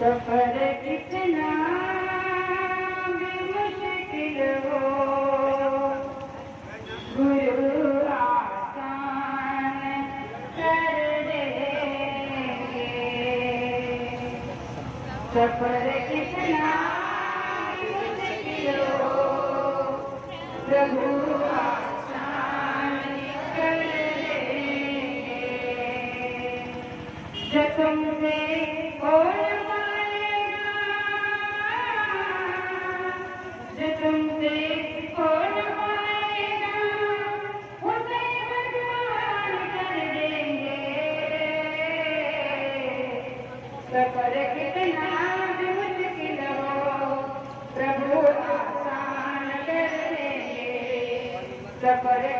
सफ़र कितना मुश्किल हो गुरु सफ़र कितना प्रभु आसान कर देंगे जो तुमसे और देंगे सफ़र कितना भी मुश्किल हो प्रभु आसान कर देंगे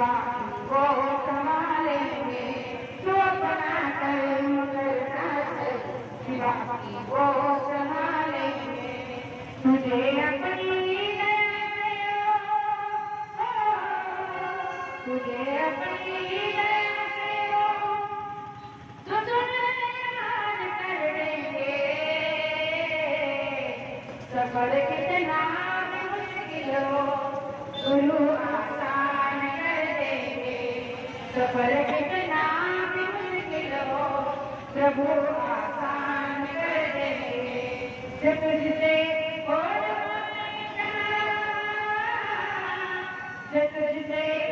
सिवा वो संभालेंगे तू अपना कर्म करता है सिवा वो संभालेंगे तुझे अपनी से तुझे अपनी से कर सफ़र कितना मुश्किल हो गुरु कर देंगे सफ़र कितना भी मुश्किल हो प्रभु आसान कर दे जब तुझसे और जब तुझसे